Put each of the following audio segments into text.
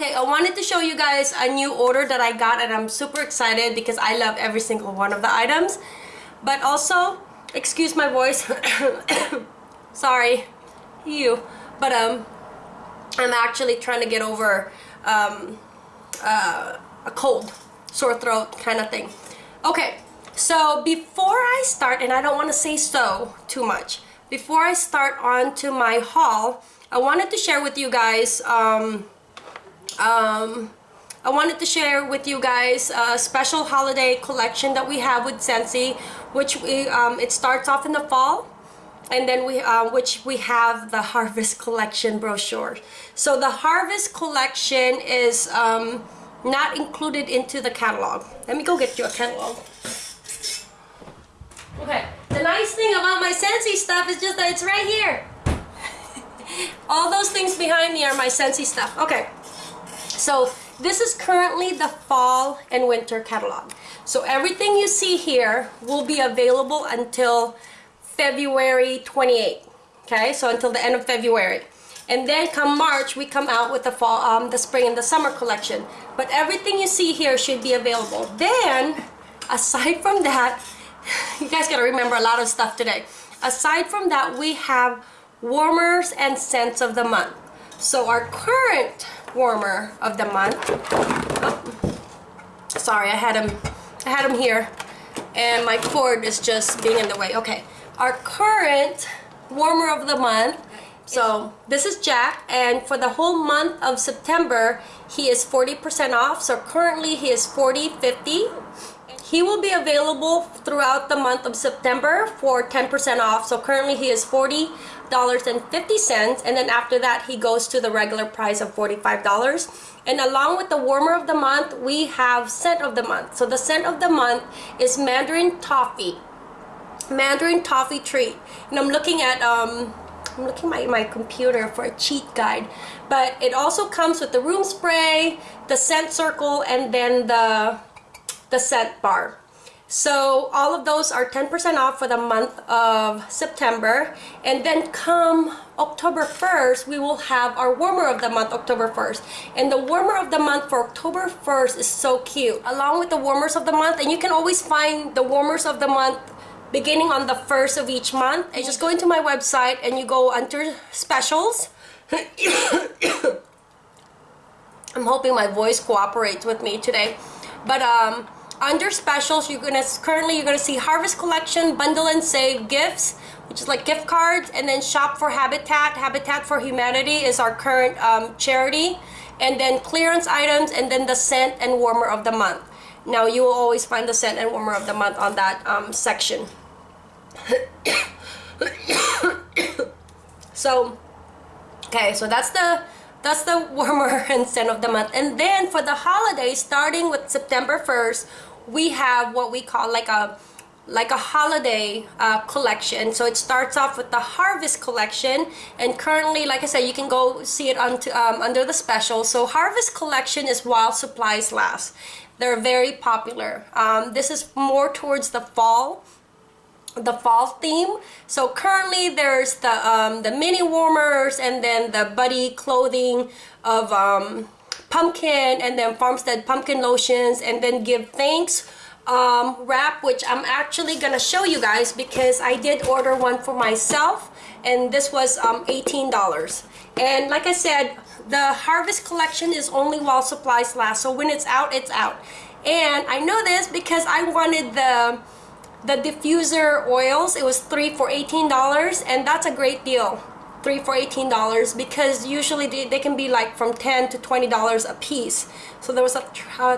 Okay, I wanted to show you guys a new order that I got and I'm super excited because I love every single one of the items. But also, excuse my voice. Sorry, you. But um, I'm actually trying to get over um, uh, a cold, sore throat kind of thing. Okay, so before I start, and I don't want to say so too much, before I start on to my haul, I wanted to share with you guys, um, um, I wanted to share with you guys a special holiday collection that we have with Scentsy, which we, um, it starts off in the fall, and then we uh, which we have the harvest collection brochure. So the harvest collection is um, not included into the catalog. Let me go get you a catalog. Okay. The nice thing about my Scentsy stuff is just that it's right here. All those things behind me are my Scentsy stuff. Okay so this is currently the fall and winter catalog. So everything you see here will be available until February 28 okay? So until the end of February. And then come March we come out with the fall um, the spring and the summer collection. But everything you see here should be available. Then aside from that you guys gotta remember a lot of stuff today. Aside from that we have warmers and scents of the month. So our current warmer of the month. Oh, sorry I had him I had him here and my cord is just being in the way. Okay our current warmer of the month so this is Jack and for the whole month of September he is 40% off so currently he is 40 50 he will be available throughout the month of September for 10% off so currently he is 40 dollars and 50 cents and then after that he goes to the regular price of 45 dollars and along with the warmer of the month we have scent of the month so the scent of the month is mandarin toffee Mandarin Toffee Treat. And I'm looking at, um, I'm looking at my, my computer for a cheat guide. But it also comes with the room spray, the scent circle, and then the, the scent bar. So all of those are 10% off for the month of September. And then come October 1st, we will have our warmer of the month, October 1st. And the warmer of the month for October 1st is so cute. Along with the warmers of the month, and you can always find the warmers of the month beginning on the first of each month. And just go into my website and you go under specials. I'm hoping my voice cooperates with me today. But um, under specials, you're gonna currently you're gonna see Harvest Collection, Bundle and Save Gifts, which is like gift cards, and then Shop for Habitat. Habitat for Humanity is our current um, charity, and then clearance items, and then the scent and warmer of the month. Now you will always find the scent and warmer of the month on that um, section. so okay so that's the that's the warmer and scent of the month and then for the holidays starting with September 1st we have what we call like a like a holiday uh, collection. So it starts off with the harvest collection. And currently like I said you can go see it onto, um, under the special. So harvest collection is while supplies last. They're very popular. Um, this is more towards the fall the fall theme. So currently there's the um, the mini warmers and then the buddy clothing of um, pumpkin and then farmstead pumpkin lotions and then give thanks um, wrap which I'm actually gonna show you guys because I did order one for myself and this was um, $18 and like I said the harvest collection is only while supplies last so when it's out it's out. And I know this because I wanted the the diffuser oils. It was three for $18 and that's a great deal three for $18 because usually they, they can be like from 10 to $20 a piece. So there was a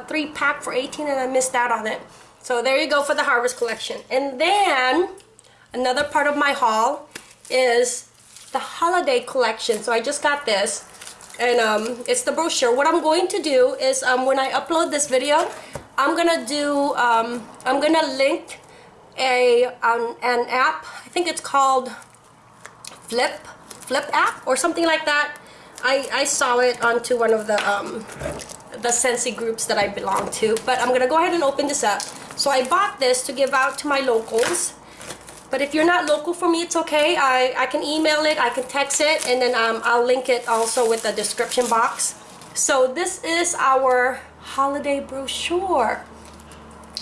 three pack for 18 and I missed out on it. So there you go for the harvest collection. And then another part of my haul is the holiday collection. So I just got this and um, it's the brochure. What I'm going to do is um, when I upload this video I'm gonna do um, I'm gonna link a um, an app. I think it's called Flip Flip app or something like that. I, I saw it onto one of the um, the Scentsy groups that I belong to. But I'm gonna go ahead and open this up. So I bought this to give out to my locals. But if you're not local for me, it's okay. I, I can email it, I can text it, and then um, I'll link it also with the description box. So this is our holiday brochure.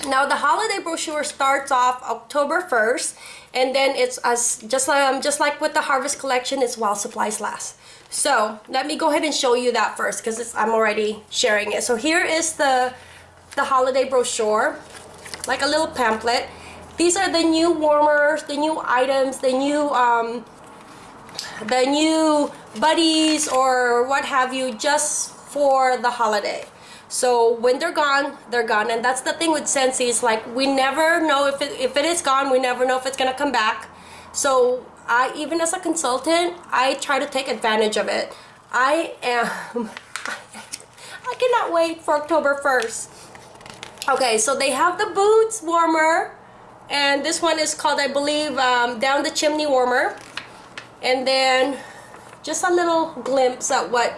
Now the holiday brochure starts off October 1st and then it's as just like um, just like with the harvest collection it's while supplies last. So let me go ahead and show you that first because I'm already sharing it. So here is the the holiday brochure like a little pamphlet. These are the new warmers, the new items, the new um, the new buddies or what have you just for the holiday. So when they're gone, they're gone. And that's the thing with Scentsy is like we never know if it, if it is gone, we never know if it's gonna come back. So I, even as a consultant, I try to take advantage of it. I am, I cannot wait for October 1st. Okay, so they have the boots warmer. And this one is called, I believe, um, Down the Chimney Warmer. And then just a little glimpse at what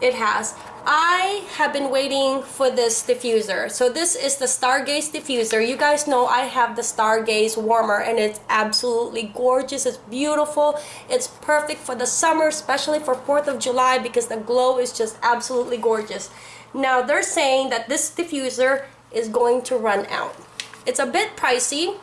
it has. I have been waiting for this diffuser. So this is the Stargaze diffuser. You guys know I have the Stargaze warmer and it's absolutely gorgeous. It's beautiful. It's perfect for the summer, especially for 4th of July because the glow is just absolutely gorgeous. Now they're saying that this diffuser is going to run out. It's a bit pricey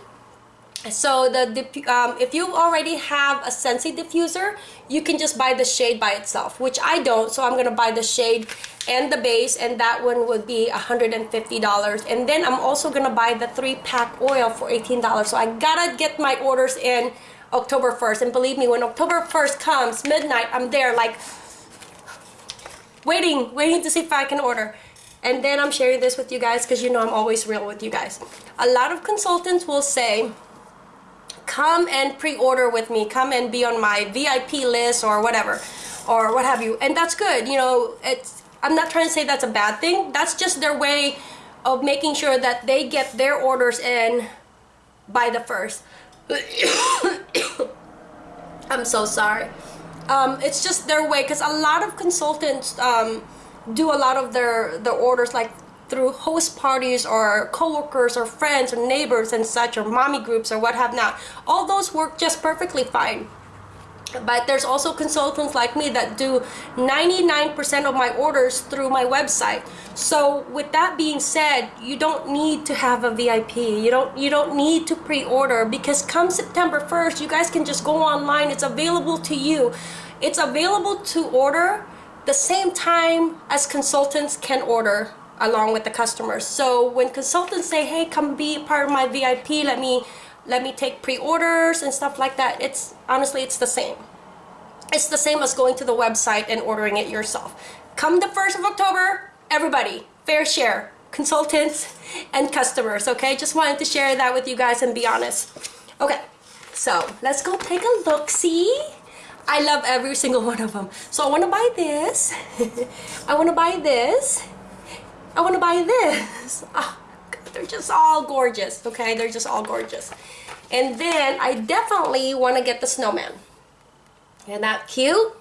so the um, if you already have a Scentsy diffuser you can just buy the shade by itself which I don't so I'm gonna buy the shade and the base and that one would be $150 and then I'm also gonna buy the three pack oil for $18 so I gotta get my orders in October 1st and believe me when October 1st comes midnight I'm there like waiting waiting to see if I can order. And then I'm sharing this with you guys because you know I'm always real with you guys. A lot of consultants will say come and pre-order with me. Come and be on my VIP list or whatever or what have you. And that's good you know it's I'm not trying to say that's a bad thing. That's just their way of making sure that they get their orders in by the first. I'm so sorry. Um, it's just their way because a lot of consultants um, do a lot of their their orders like through host parties or coworkers or friends or neighbors and such or mommy groups or what have not. All those work just perfectly fine. But there's also consultants like me that do 99% of my orders through my website. So with that being said, you don't need to have a VIP. You don't you don't need to pre-order because come September 1st, you guys can just go online. It's available to you. It's available to order the same time as consultants can order along with the customers. So when consultants say, hey, come be part of my VIP, let me let me take pre-orders and stuff like that, it's honestly, it's the same. It's the same as going to the website and ordering it yourself. Come the 1st of October, everybody, fair share, consultants and customers, okay? Just wanted to share that with you guys and be honest. Okay, so let's go take a look, see? I love every single one of them. So I want to buy this. I want to buy this. I want to buy this. Oh, they're just all gorgeous, okay? They're just all gorgeous. And then I definitely want to get the snowman. Isn't that cute?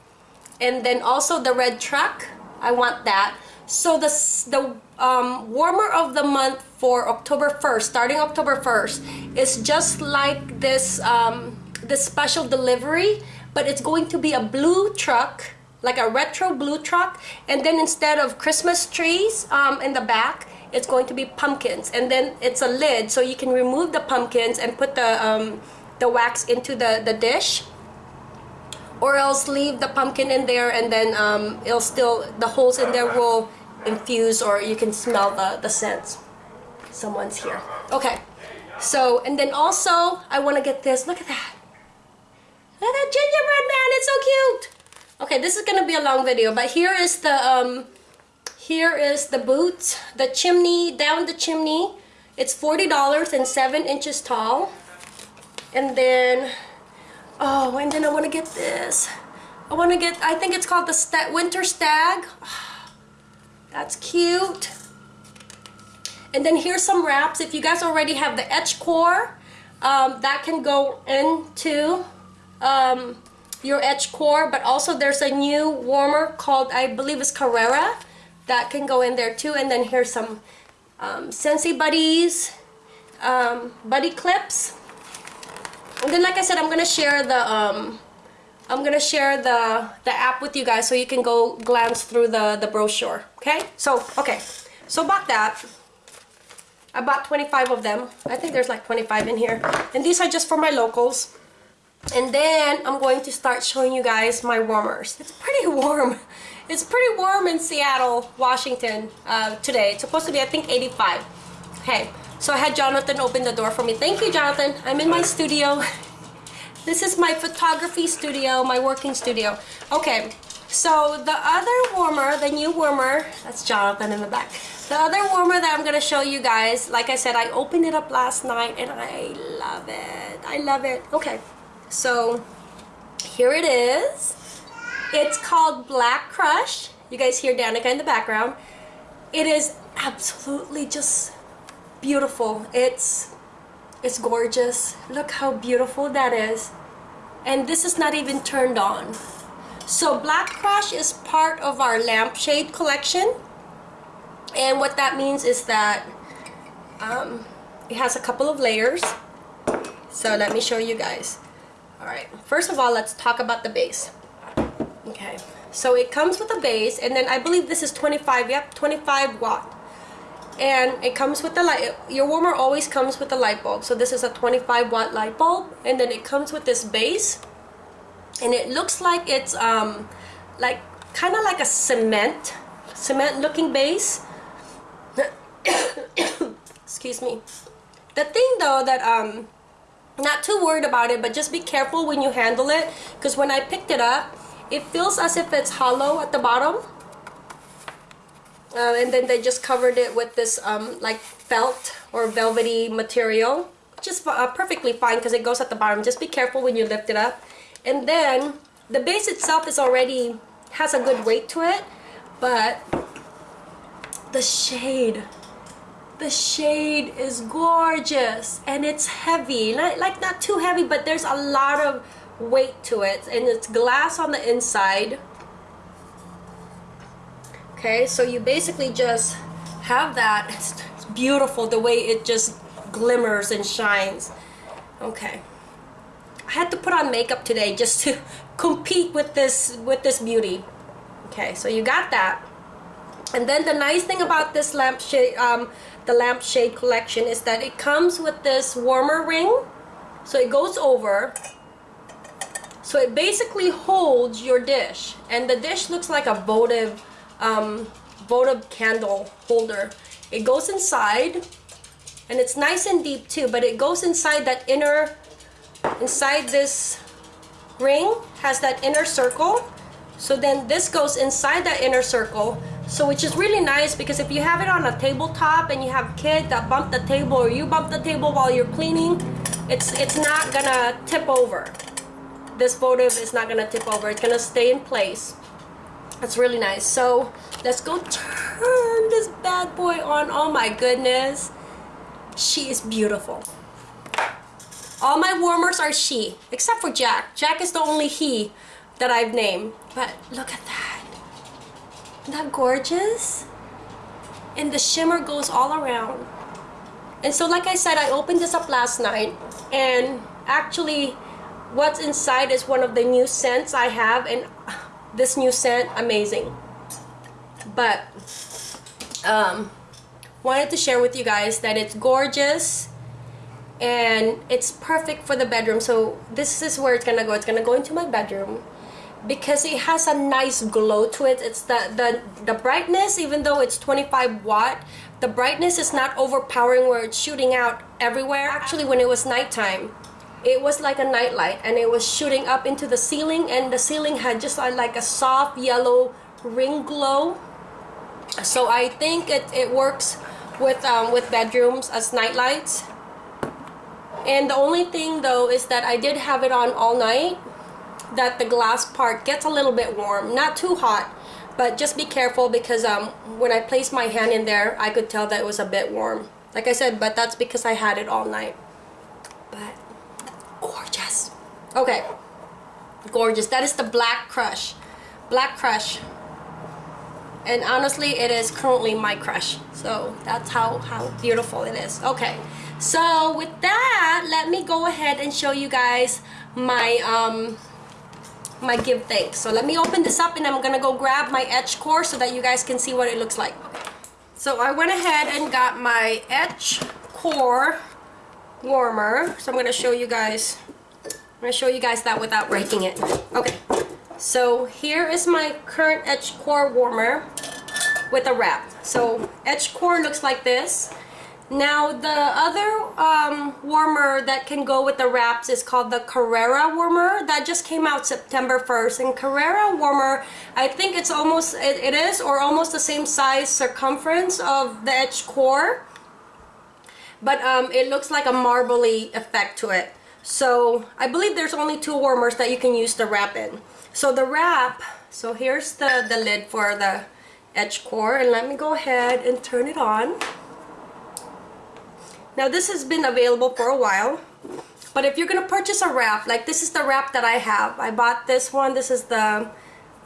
And then also the red truck. I want that. So the, the um, warmer of the month for October 1st, starting October 1st, is just like this, um, this special delivery, but it's going to be a blue truck like a retro blue truck and then instead of Christmas trees um, in the back it's going to be pumpkins. And then it's a lid so you can remove the pumpkins and put the um, the wax into the the dish. Or else leave the pumpkin in there and then um, it'll still the holes in there will infuse or you can smell the the scents. Someone's here. Okay. So and then also I want to get this. Look at that. Look at that gingerbread man it's so cute Okay, this is gonna be a long video, but here is the um, here is the boots, the chimney down the chimney. It's forty dollars and seven inches tall. And then, oh, and then I want to get this. I want to get. I think it's called the sta winter stag. That's cute. And then here's some wraps. If you guys already have the etch core, um, that can go into um, your etch core but also there's a new warmer called I believe it's Carrara that can go in there too. And then here's some um, Scentsy Buddies um, buddy clips. And then like I said I'm gonna share the um, I'm gonna share the the app with you guys so you can go glance through the the brochure okay? So okay. So bought that. I bought 25 of them. I think there's like 25 in here. And these are just for my locals and then I'm going to start showing you guys my warmers it's pretty warm it's pretty warm in Seattle Washington uh, today it's supposed to be I think 85 okay so I had Jonathan open the door for me thank you Jonathan I'm in my studio This is my photography studio, my working studio. Okay, so the other warmer, the new warmer, that's Jonathan in the back. The other warmer that I'm gonna show you guys, like I said, I opened it up last night and I love it. I love it. Okay, so here it is. It's called Black Crush. You guys hear Danica in the background. It is absolutely just beautiful. It's it's gorgeous. Look how beautiful that is. And this is not even turned on. So Black Crush is part of our lampshade collection. And what that means is that um, it has a couple of layers. So let me show you guys. Alright, first of all, let's talk about the base. Okay, so it comes with a base, and then I believe this is 25, yep, 25 watt. And it comes with the light your warmer always comes with a light bulb. So this is a 25 watt light bulb and then it comes with this base. And it looks like it's um like kind of like a cement cement looking base. Excuse me. The thing though that um not too worried about it but just be careful when you handle it because when I picked it up it feels as if it's hollow at the bottom. Uh, and then they just covered it with this um, like felt or velvety material which is uh, perfectly fine because it goes at the bottom. Just be careful when you lift it up. And then the base itself is already has a good weight to it but the shade the shade is gorgeous and it's heavy. Like, like not too heavy but there's a lot of weight to it and it's glass on the inside. Okay so you basically just have that. It's, it's beautiful the way it just glimmers and shines. Okay. I had to put on makeup today just to compete with this with this beauty. Okay so you got that. And then the nice thing about this lampshade um, the lampshade collection is that it comes with this warmer ring so it goes over so it basically holds your dish and the dish looks like a votive um, votive candle holder. It goes inside and it's nice and deep too, but it goes inside that inner, inside this ring has that inner circle. So then this goes inside that inner circle. So which is really nice because if you have it on a tabletop and you have kids that bump the table or you bump the table while you're cleaning, it's, it's not gonna tip over. This votive is not gonna tip over. It's gonna stay in place. That's really nice. So let's go turn this bad boy on. Oh my goodness. She is beautiful. All my warmers are she, except for Jack. Jack is the only he that I've named. But look at that. Isn't that gorgeous? And the shimmer goes all around. And so like I said, I opened this up last night and actually what's inside is one of the new scents I have and this new scent amazing but um, wanted to share with you guys that it's gorgeous and it's perfect for the bedroom so this is where it's gonna go it's gonna go into my bedroom because it has a nice glow to it. It's the the the brightness even though it's 25 watt the brightness is not overpowering where it's shooting out everywhere. Actually when it was nighttime it was like a nightlight and it was shooting up into the ceiling and the ceiling had just like a soft yellow ring glow. So I think it, it works with um, with bedrooms as night lights and the only thing though is that I did have it on all night that the glass part gets a little bit warm not too hot but just be careful because um, when I placed my hand in there I could tell that it was a bit warm. Like I said but that's because I had it all night. But gorgeous. Okay. Gorgeous. That is the black crush. Black crush. And honestly it is currently my crush. So that's how how beautiful it is. Okay. So with that let me go ahead and show you guys my um my give thanks. So let me open this up and I'm gonna go grab my etch core so that you guys can see what it looks like. So I went ahead and got my etch core warmer. So I'm gonna show you guys, I'm gonna show you guys that without breaking it. Okay, so here is my current etch core warmer with a wrap. So etch core looks like this. Now the other um, warmer that can go with the wraps is called the Carrara warmer. That just came out September 1st. And Carrara warmer, I think it's almost, it, it is or almost the same size circumference of the etch core. But um, it looks like a marbly effect to it. So I believe there's only two warmers that you can use the wrap in. So the wrap, so here's the, the lid for the etch core. And let me go ahead and turn it on. Now this has been available for a while. But if you're going to purchase a wrap, like this is the wrap that I have. I bought this one. This is the,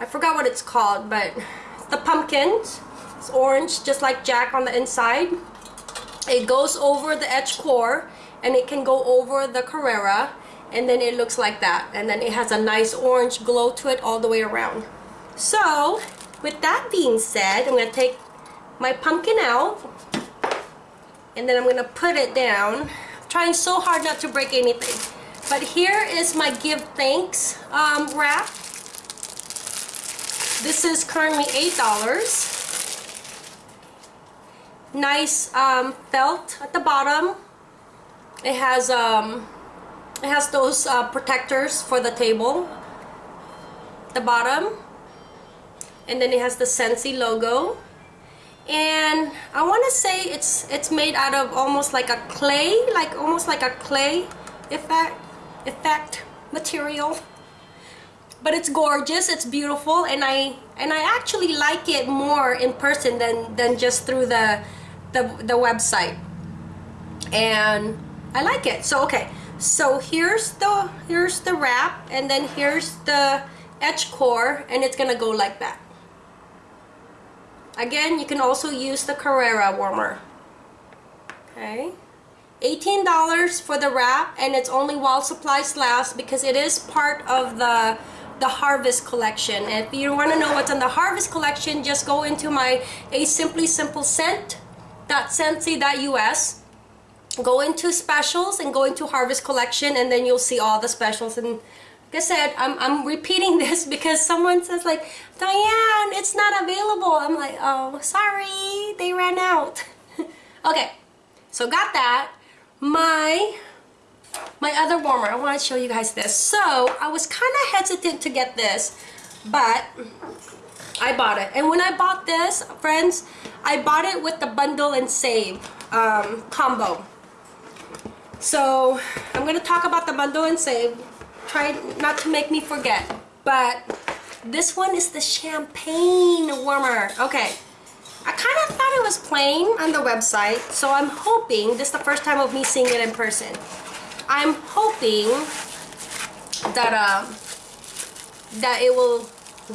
I forgot what it's called, but the pumpkins. It's orange, just like Jack on the inside. It goes over the etch core and it can go over the Carrara and then it looks like that. And then it has a nice orange glow to it all the way around. So, with that being said, I'm going to take my pumpkin out and then I'm gonna put it down. I'm trying so hard not to break anything. But here is my give thanks um, wrap. This is currently eight dollars. Nice um, felt at the bottom. It has um, it has those uh, protectors for the table the bottom. And then it has the Scentsy logo and I want to say it's it's made out of almost like a clay like almost like a clay effect effect material. But it's gorgeous it's beautiful and I and I actually like it more in person than than just through the the, the website. And I like it so okay. So here's the here's the wrap and then here's the etch core and it's gonna go like that Again, you can also use the Carrara warmer. Okay. $18 for the wrap and it's only while supplies last because it is part of the the Harvest collection. If you want to know what's in the Harvest collection, just go into my A Simply Simple Scent.scentsy.us go into specials and go into Harvest collection and then you'll see all the specials and I said, I'm, I'm repeating this because someone says like, Diane, it's not available. I'm like, oh, sorry, they ran out. okay, so got that. My, my other warmer, I want to show you guys this. So I was kind of hesitant to get this, but I bought it. And when I bought this, friends, I bought it with the bundle and save um, combo. So I'm going to talk about the bundle and save try not to make me forget. But this one is the champagne warmer. Okay. I kind of thought it was plain on the website, so I'm hoping, this is the first time of me seeing it in person. I'm hoping that uh, that it will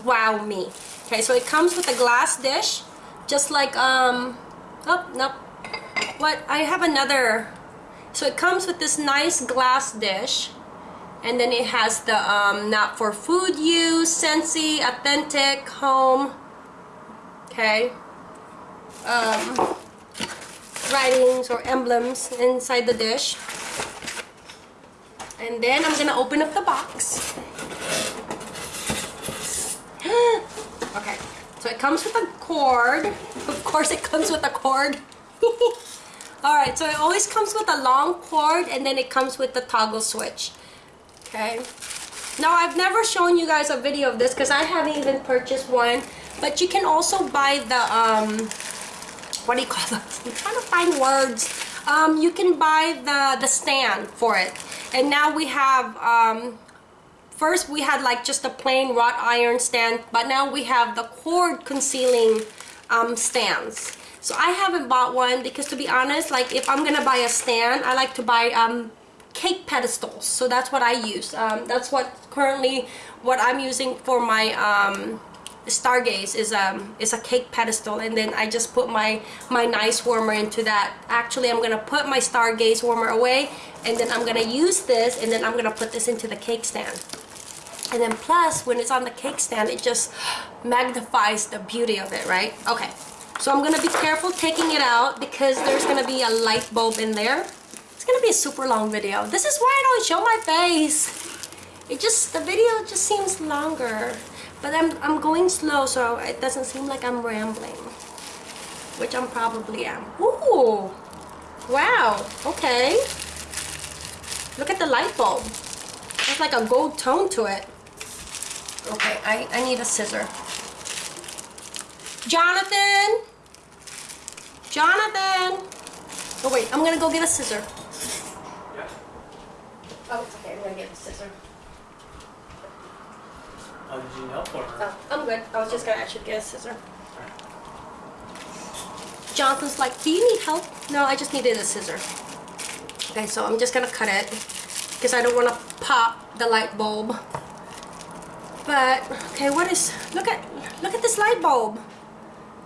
wow me. Okay, so it comes with a glass dish, just like, um, oh, nope. What, I have another, so it comes with this nice glass dish and then it has the um, not for food use, Scentsy, authentic, home, okay, um, writings or emblems inside the dish. And then I'm gonna open up the box. okay, so it comes with a cord. Of course it comes with a cord. Alright, so it always comes with a long cord and then it comes with the toggle switch okay. Now I've never shown you guys a video of this because I haven't even purchased one but you can also buy the um what do you call them I'm trying to find words. Um, you can buy the the stand for it. And now we have um, first we had like just a plain wrought iron stand but now we have the cord concealing um, stands. So I haven't bought one because to be honest like if I'm gonna buy a stand I like to buy um, cake pedestals so that's what I use. Um, that's what currently what I'm using for my um, stargaze is um is a cake pedestal. And then I just put my my nice warmer into that. Actually I'm gonna put my stargaze warmer away and then I'm gonna use this and then I'm gonna put this into the cake stand. And then plus, when it's on the cake stand, it just magnifies the beauty of it, right? Okay, so I'm gonna be careful taking it out because there's gonna be a light bulb in there. It's gonna be a super long video. This is why I don't show my face. It just, the video just seems longer. But I'm, I'm going slow so it doesn't seem like I'm rambling. Which I'm probably am. Ooh! Wow, okay. Look at the light bulb. There's like a gold tone to it. Okay, I, I need a scissor. Jonathan! Jonathan! Oh wait, I'm gonna go get a scissor. Oh, it's okay, I'm gonna get a scissor. Oh, did you need help or? Oh, I'm good. I was just gonna actually get a scissor. Jonathan's like, do you need help? No, I just needed a scissor. Okay, so I'm just gonna cut it because I don't want to pop the light bulb. But okay, what is? Look at look at this light bulb.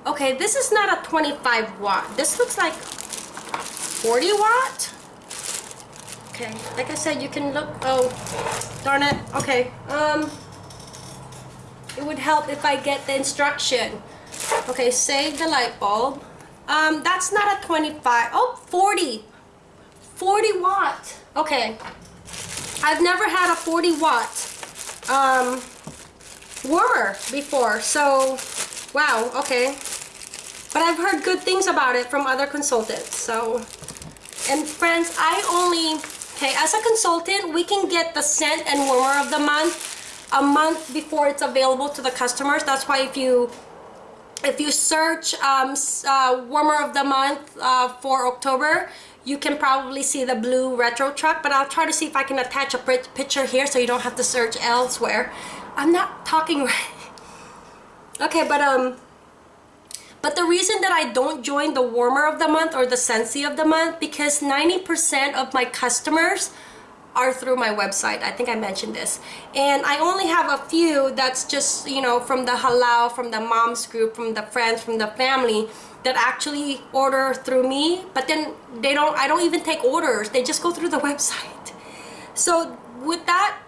Okay, this is not a 25 watt. This looks like 40 watt. Okay, like I said, you can look. Oh, darn it. Okay. Um, it would help if I get the instruction. Okay, save the light bulb. Um, that's not a 25. Oh, 40. 40 watt. Okay. I've never had a 40 watt um, warmer before. So, wow, okay. But I've heard good things about it from other consultants. So, and friends, I only, okay, as a consultant, we can get the scent and warmer of the month a month before it's available to the customers. That's why if you if you search um, uh, warmer of the month uh, for October, you can probably see the blue retro truck, but I'll try to see if I can attach a picture here so you don't have to search elsewhere. I'm not talking right. Okay, but um, but the reason that I don't join the warmer of the month or the Scentsy of the month because 90% of my customers are through my website. I think I mentioned this. And I only have a few that's just, you know, from the halal, from the moms group, from the friends, from the family that actually order through me. But then they don't, I don't even take orders. They just go through the website. So with that,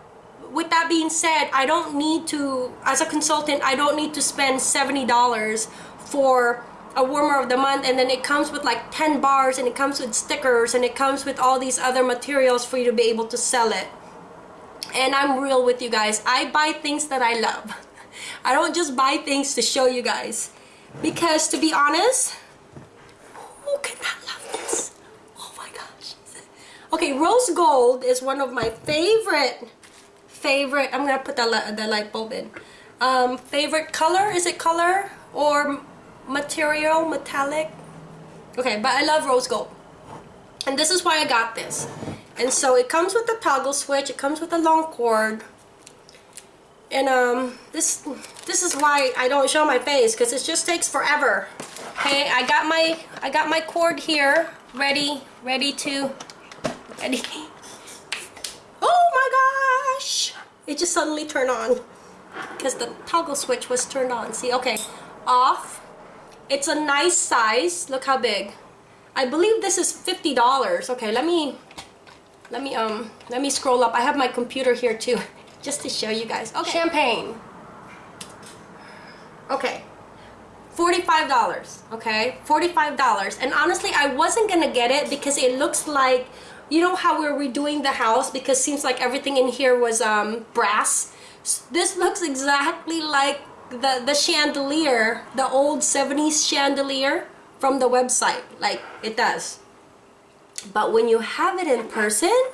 with that being said, I don't need to, as a consultant, I don't need to spend $70 for a warmer of the month and then it comes with like 10 bars and it comes with stickers and it comes with all these other materials for you to be able to sell it. And I'm real with you guys. I buy things that I love. I don't just buy things to show you guys. Because to be honest who cannot love this? Oh my gosh. Okay rose gold is one of my favorite favorite I'm gonna put the, the light bulb in. Um, favorite color? Is it color? Or material, metallic. Okay, but I love rose gold. And this is why I got this. And so it comes with a toggle switch, it comes with a long cord. And um, this this is why I don't show my face because it just takes forever. Okay, I got my I got my cord here, ready, ready to, ready. Oh my gosh! It just suddenly turned on because the toggle switch was turned on. See, okay, off, it's a nice size. Look how big. I believe this is $50. Okay, let me let me um let me scroll up. I have my computer here too just to show you guys. Okay. Champagne. Okay. $45, okay? $45. And honestly, I wasn't gonna get it because it looks like, you know how we're redoing the house because seems like everything in here was um, brass. This looks exactly like the, the chandelier, the old 70s chandelier from the website, like it does. But when you have it in person, oh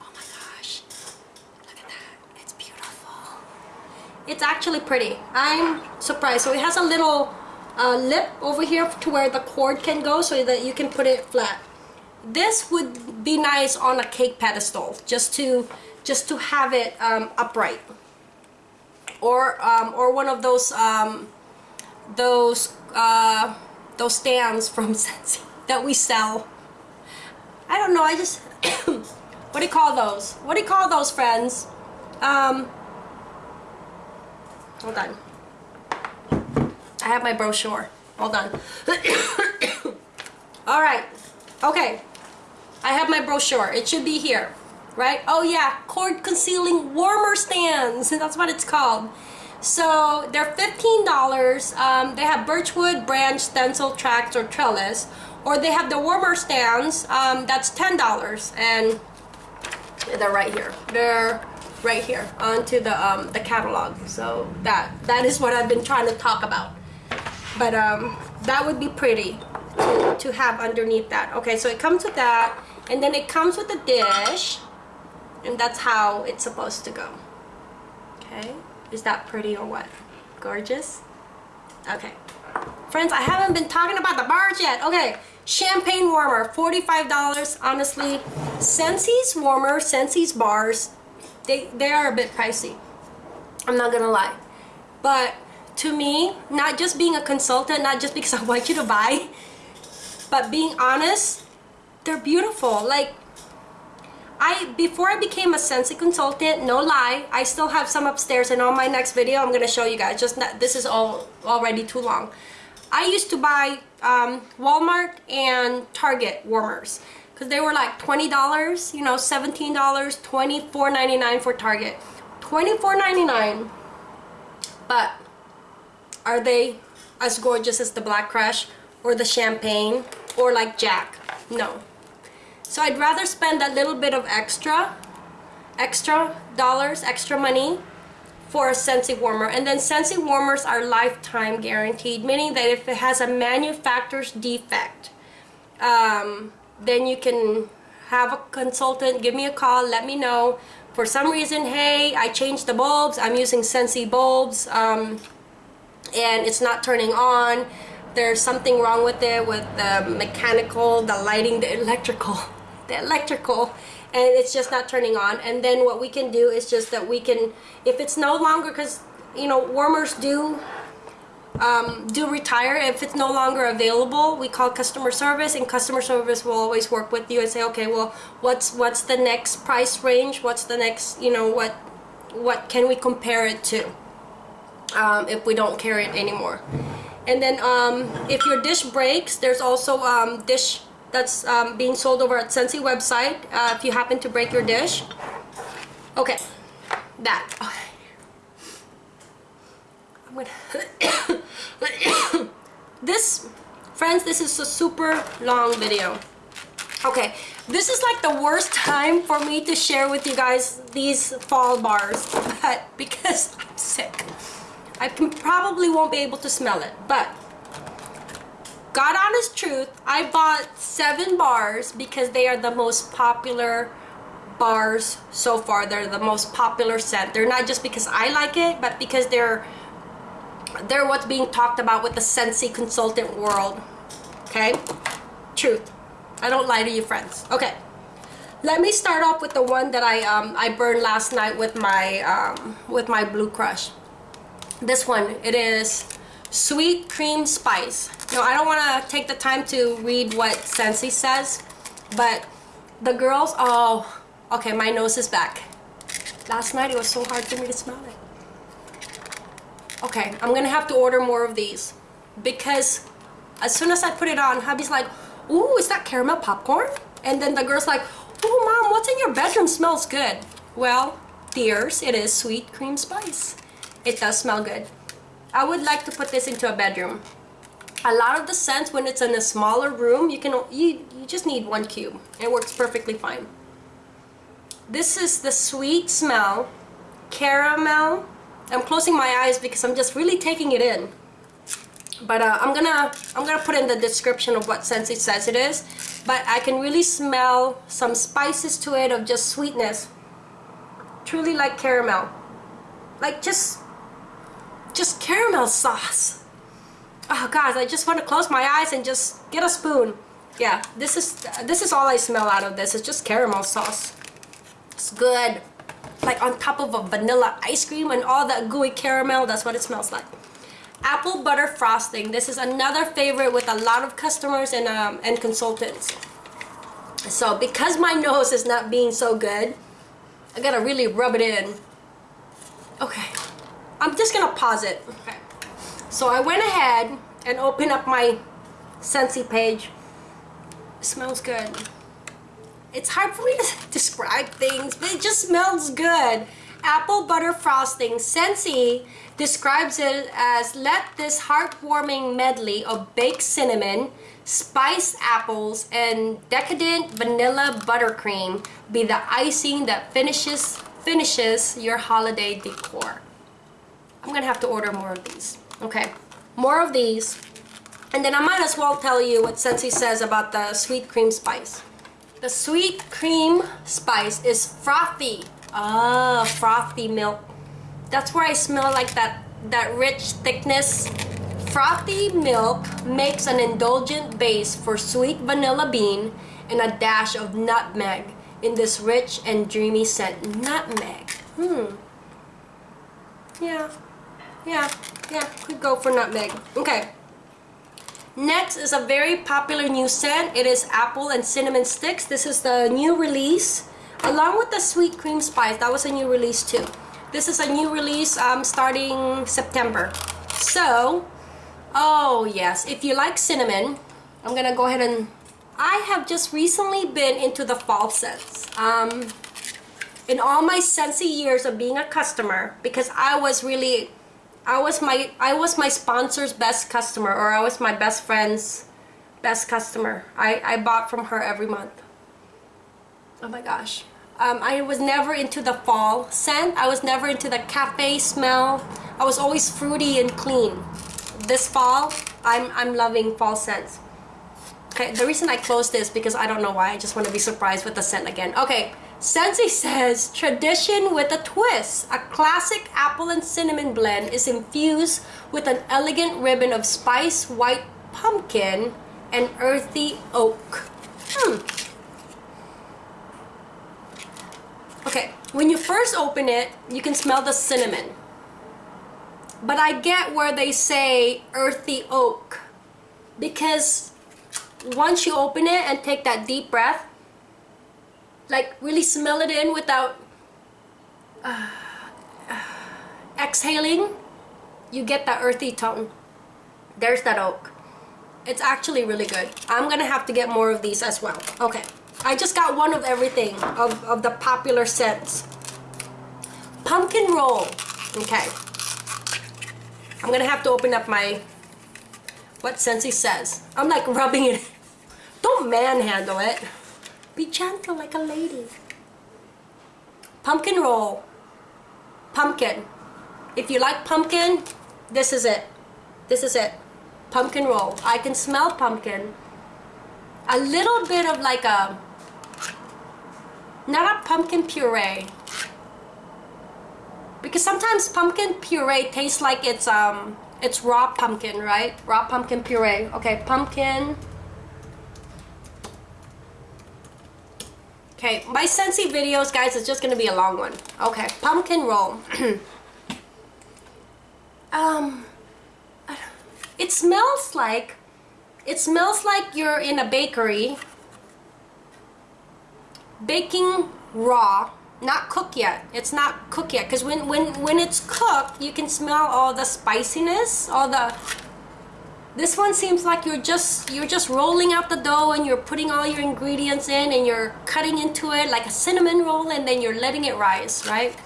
my gosh, look at that, it's beautiful. It's actually pretty. I'm surprised. So it has a little uh, lip over here to where the cord can go so that you can put it flat. This would be nice on a cake pedestal, just to just to have it um, upright or um, or one of those um, those uh, those stands from Scentsy that we sell. I don't know. I just what do you call those? What do you call those, friends? Um, hold on. I have my brochure. Hold on. All right. Okay. I have my brochure. It should be here. Right? Oh yeah, cord concealing warmer stands. and That's what it's called. So they're $15. Um, they have birchwood, branch, stencil, tracks, or trellis. Or they have the warmer stands. Um, that's $10. And they're right here. They're right here onto the um, the catalog. So that that is what I've been trying to talk about. But um, that would be pretty to, to have underneath that. Okay, so it comes with that, and then it comes with a dish, and that's how it's supposed to go. Okay, is that pretty or what? Gorgeous? Okay. Friends, I haven't been talking about the bars yet. Okay, champagne warmer, $45. Honestly, Scentsy's warmer, Scentsy's bars, they, they are a bit pricey. I'm not gonna lie. But to me, not just being a consultant, not just because I want you to buy, but being honest, they're beautiful. Like, I before I became a Scentsy consultant, no lie, I still have some upstairs and on my next video I'm gonna show you guys. Just not, this is all already too long. I used to buy um, Walmart and Target warmers because they were like $20, you know, $17, $24.99 for Target. $24.99, but are they as gorgeous as the Black Crush or the Champagne or like Jack? No. So I'd rather spend a little bit of extra, extra dollars, extra money for a Scentsy warmer. And then Scentsy warmers are lifetime guaranteed, meaning that if it has a manufacturer's defect, um, then you can have a consultant give me a call, let me know. For some reason, hey, I changed the bulbs, I'm using Scentsy bulbs, um, and it's not turning on. There's something wrong with it, with the mechanical, the lighting, the electrical the electrical and it's just not turning on. And then what we can do is just that we can if it's no longer because you know warmers do um, do retire. If it's no longer available we call customer service and customer service will always work with you and say okay well what's what's the next price range? What's the next you know what what can we compare it to um, if we don't carry it anymore? And then um, if your dish breaks there's also um, dish that's um, being sold over at Scentsy website uh, if you happen to break your dish. Okay, that. Okay. I'm gonna this, friends, this is a super long video. Okay, this is like the worst time for me to share with you guys these fall bars, but because I'm sick, I can, probably won't be able to smell it, but God honest truth, I bought seven bars because they are the most popular bars so far. They're the most popular scent. They're not just because I like it, but because they're they're what's being talked about with the Scentsy consultant world. Okay? Truth. I don't lie to you friends. Okay. Let me start off with the one that I um, I burned last night with my um, with my Blue Crush. This one, it is sweet cream spice. Now, I don't want to take the time to read what Scentsy says, but the girls, oh, okay, my nose is back. Last night it was so hard for me to smell it. Okay, I'm gonna have to order more of these because as soon as I put it on, hubby's like, ooh, is that caramel popcorn? And then the girl's like, ooh, mom, what's in your bedroom smells good? Well, dears, it is sweet cream spice. It does smell good. I would like to put this into a bedroom. A lot of the scents when it's in a smaller room, you can you, you just need one cube. It works perfectly fine. This is the sweet smell, caramel. I'm closing my eyes because I'm just really taking it in. But uh, I'm gonna I'm gonna put in the description of what scent it says it is. But I can really smell some spices to it of just sweetness. Truly like caramel. Like just just caramel sauce. Oh guys, I just want to close my eyes and just get a spoon. Yeah, this is this is all I smell out of this. It's just caramel sauce. It's good. Like on top of a vanilla ice cream and all that gooey caramel, that's what it smells like. Apple butter frosting. This is another favorite with a lot of customers and um, and consultants. So because my nose is not being so good, I gotta really rub it in. Okay. I'm just gonna pause it. Okay. So I went ahead and opened up my Scentsy page. It smells good. it's hard for me to describe things, but it just smells good. Apple butter frosting. Scentsy describes it as let this heartwarming medley of baked cinnamon, spiced apples, and decadent vanilla buttercream be the icing that finishes finishes your holiday decor. I'm gonna have to order more of these. Okay, more of these. And then I might as well tell you what Scentsy says about the sweet cream spice. The sweet cream spice is frothy. Ah, frothy milk. That's where I smell like that, that rich thickness. Frothy milk makes an indulgent base for sweet vanilla bean and a dash of nutmeg in this rich and dreamy scent. Nutmeg. Hmm. Yeah. Yeah. Yeah. Could go for nutmeg. Okay. Next is a very popular new scent. It is apple and cinnamon sticks. This is the new release. Along with the sweet cream spice. That was a new release too. This is a new release um, starting September. So, oh yes, if you like cinnamon, I'm gonna go ahead and I have just recently been into the fall scents. Um, in all my Scentsy years of being a customer, because I was really, I was my, I was my sponsor's best customer, or I was my best friend's best customer. I, I bought from her every month. Oh my gosh. Um, I was never into the fall scent. I was never into the cafe smell. I was always fruity and clean. This fall, I'm, I'm loving fall scents. Okay, the reason I closed this because I don't know why. I just want to be surprised with the scent again. Okay, Scentsy says tradition with a twist. A classic apple and cinnamon blend is infused with an elegant ribbon of spice, white pumpkin, and earthy oak. Hmm. Okay, when you first open it, you can smell the cinnamon. But I get where they say earthy oak because once you open it and take that deep breath, like really smell it in without uh, uh, exhaling, you get that earthy tone. There's that oak. It's actually really good. I'm gonna have to get more of these as well. Okay, I just got one of everything of, of the popular scents. Pumpkin roll. Okay. I'm gonna have to open up my what Scentsy says. I'm like rubbing it. Don't manhandle it. Be gentle like a lady. Pumpkin roll. Pumpkin. If you like pumpkin, this is it. This is it. Pumpkin roll. I can smell pumpkin. A little bit of like a, not a pumpkin puree. Because sometimes pumpkin puree tastes like it's um it's raw pumpkin, right? Raw pumpkin puree. Okay, pumpkin. Okay, my Scentsy videos, guys, is just gonna be a long one. Okay, pumpkin roll. um, it smells like, it smells like you're in a bakery baking raw not cooked yet it's not cooked yet because when when when it's cooked you can smell all the spiciness all the this one seems like you're just you're just rolling out the dough and you're putting all your ingredients in and you're cutting into it like a cinnamon roll and then you're letting it rise right?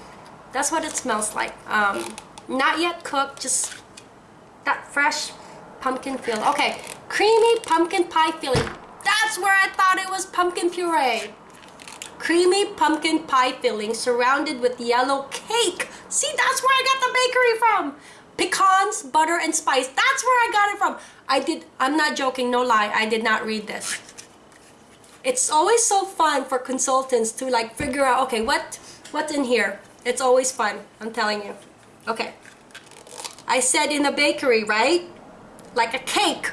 That's what it smells like. Um, not yet cooked just that fresh pumpkin feeling okay creamy pumpkin pie feeling that's where I thought it was pumpkin puree. Creamy pumpkin pie filling surrounded with yellow cake. See, that's where I got the bakery from. Pecans, butter, and spice. That's where I got it from. I did, I'm not joking, no lie, I did not read this. It's always so fun for consultants to like figure out, okay, what, what's in here? It's always fun, I'm telling you. Okay. I said in a bakery, right? Like a cake,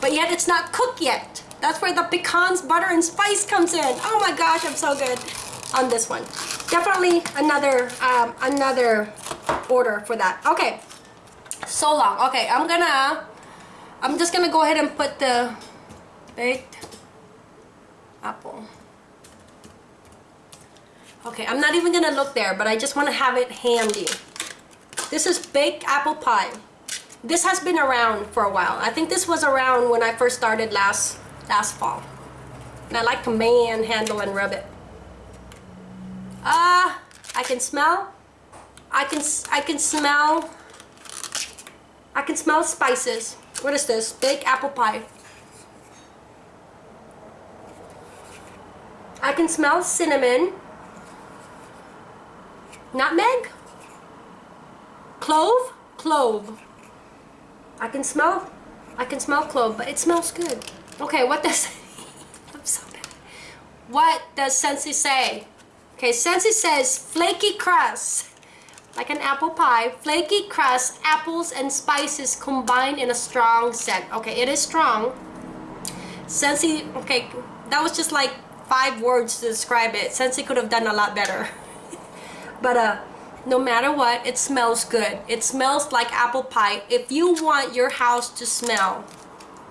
but yet it's not cooked yet. That's where the pecans, butter, and spice comes in. Oh my gosh, I'm so good on this one. Definitely another um, another order for that. Okay, so long. Okay, I'm gonna, I'm just gonna go ahead and put the baked apple. Okay, I'm not even gonna look there, but I just want to have it handy. This is baked apple pie. This has been around for a while. I think this was around when I first started last last fall. And I like to manhandle and rub it. Ah, uh, I can smell. I can I can smell. I can smell spices. What is this? Baked apple pie. I can smell cinnamon. Nutmeg. Clove. Clove. I can smell. I can smell clove, but it smells good. Okay, what does? I'm so bad. What does Scentsy say? Okay, Scentsy says flaky crust, like an apple pie. Flaky crust, apples and spices combined in a strong scent. Okay, it is strong. Scentsy, okay, that was just like five words to describe it. Scentsy could have done a lot better. but uh, no matter what, it smells good. It smells like apple pie. If you want your house to smell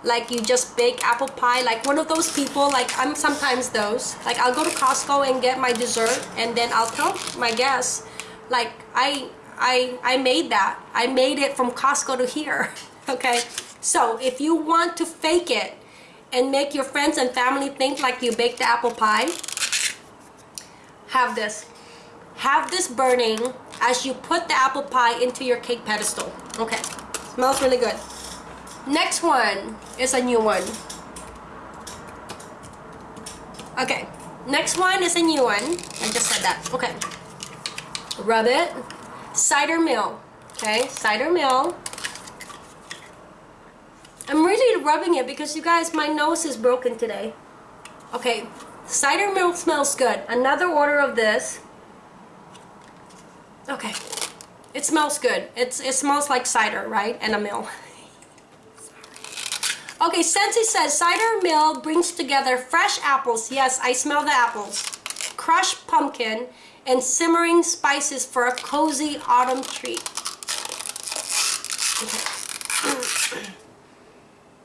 like you just bake apple pie, like one of those people, like I'm sometimes those. Like I'll go to Costco and get my dessert and then I'll tell my guests, like I, I, I made that. I made it from Costco to here, okay? So if you want to fake it and make your friends and family think like you baked the apple pie, have this have this burning as you put the apple pie into your cake pedestal. Okay, smells really good. Next one is a new one. Okay, next one is a new one. I just said that. Okay. Rub it. Cider mill. Okay, cider mill. I'm really rubbing it because you guys, my nose is broken today. Okay, cider mill smells good. Another order of this. Okay. It smells good. It's It smells like cider, right? And a mill. okay, Scentsy says, cider mill brings together fresh apples. Yes, I smell the apples. Crushed pumpkin and simmering spices for a cozy autumn treat.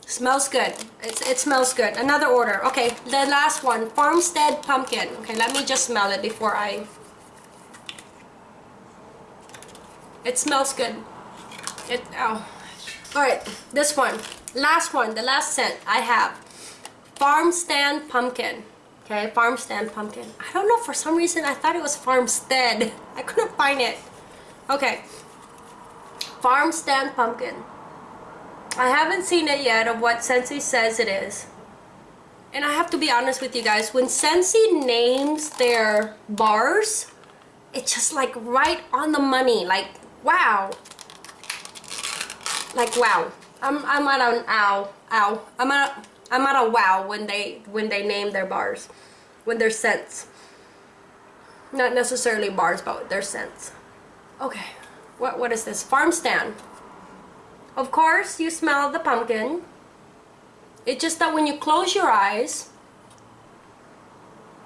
Smells good. It's, it smells good. Another order. Okay, the last one. Farmstead pumpkin. Okay, let me just smell it before I It smells good. It, oh. Alright, this one. Last one, the last scent I have. Farm stand pumpkin. Okay, farm stand pumpkin. I don't know, for some reason I thought it was farmstead. I couldn't find it. Okay. Farm stand pumpkin. I haven't seen it yet of what Scentsy says it is. And I have to be honest with you guys, when Scentsy names their bars, it's just like right on the money. Like wow like wow I'm, I'm at an ow ow I'm at I'm at a wow when they when they name their bars when their scents not necessarily bars but their scents okay what what is this farm stand of course you smell the pumpkin it's just that when you close your eyes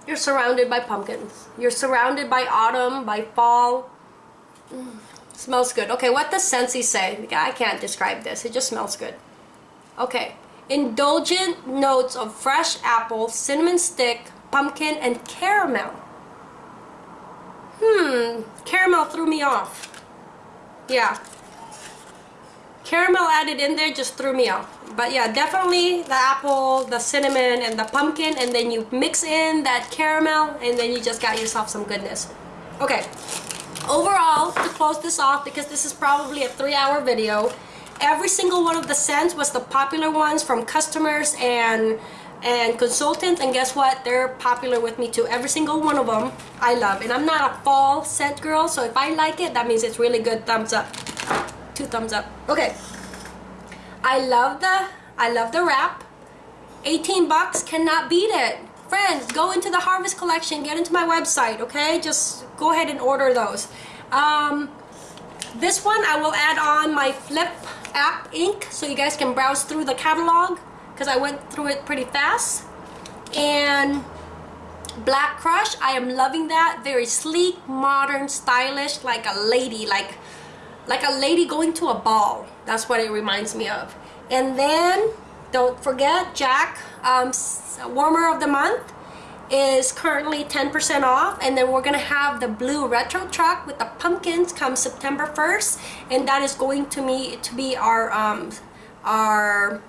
you're surrounded by pumpkins you're surrounded by autumn by fall mm. Smells good. Okay, what does Scentsy say? I can't describe this. It just smells good. Okay. Indulgent notes of fresh apple, cinnamon stick, pumpkin, and caramel. Hmm, caramel threw me off. Yeah. Caramel added in there just threw me off. But yeah, definitely the apple, the cinnamon, and the pumpkin, and then you mix in that caramel, and then you just got yourself some goodness. Okay, overall to close this off because this is probably a three hour video every single one of the scents was the popular ones from customers and and consultants and guess what? They're popular with me too every single one of them I love and I'm not a fall scent girl so if I like it that means it's really good thumbs up. Two thumbs up. Okay. I love the I love the wrap. 18 bucks cannot beat it. Friends go into the harvest collection get into my website okay? Just go ahead and order those. Um, this one I will add on my flip app ink so you guys can browse through the catalog because I went through it pretty fast. And black crush I am loving that. Very sleek modern stylish like a lady like like a lady going to a ball. That's what it reminds me of. And then don't forget Jack um, warmer of the month is currently 10% off and then we're gonna have the blue retro truck with the pumpkins come September 1st and that is going to me to be our um, our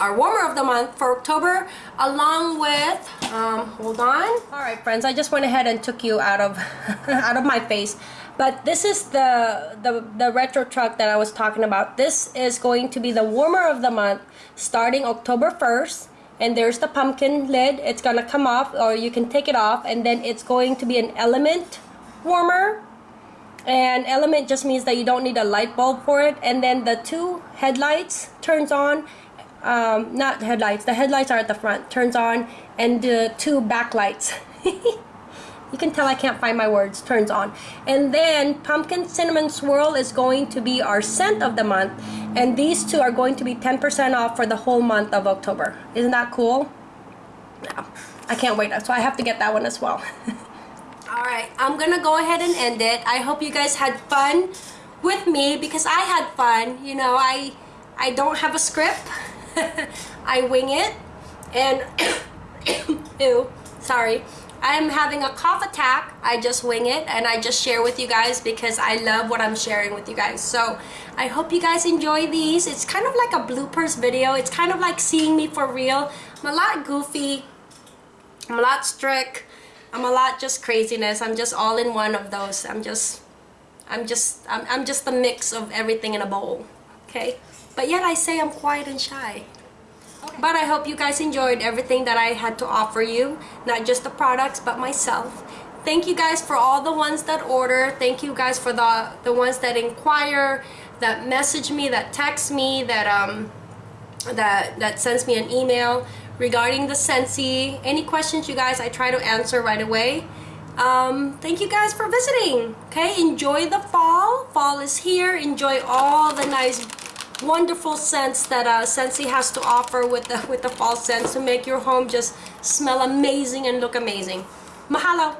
our warmer of the month for October along with um, hold on. All right friends I just went ahead and took you out of out of my face. But this is the, the the retro truck that I was talking about. This is going to be the warmer of the month starting October 1st and there's the pumpkin lid. It's gonna come off or you can take it off and then it's going to be an element warmer. And element just means that you don't need a light bulb for it. And then the two headlights turns on um, not headlights. The headlights are at the front. Turns on and the two backlights you can tell I can't find my words turns on. And then pumpkin cinnamon swirl is going to be our scent of the month and these two are going to be 10% off for the whole month of October. Isn't that cool? Yeah. I can't wait so I have to get that one as well. All right I'm gonna go ahead and end it. I hope you guys had fun with me because I had fun. You know I I don't have a script. I wing it and ew sorry I'm having a cough attack. I just wing it and I just share with you guys because I love what I'm sharing with you guys. So I hope you guys enjoy these. It's kind of like a bloopers video. It's kind of like seeing me for real. I'm a lot goofy. I'm a lot strict. I'm a lot just craziness. I'm just all in one of those. I'm just I'm just I'm, I'm just a mix of everything in a bowl. Okay? But yet I say I'm quiet and shy but I hope you guys enjoyed everything that I had to offer you not just the products but myself. Thank you guys for all the ones that order. Thank you guys for the the ones that inquire that message me that text me that um that that sends me an email regarding the Scentsy any questions you guys I try to answer right away. Um, thank you guys for visiting. Okay enjoy the fall. Fall is here. Enjoy all the nice wonderful scents that uh, Scentsy has to offer with the with the fall scents to make your home just smell amazing and look amazing. Mahalo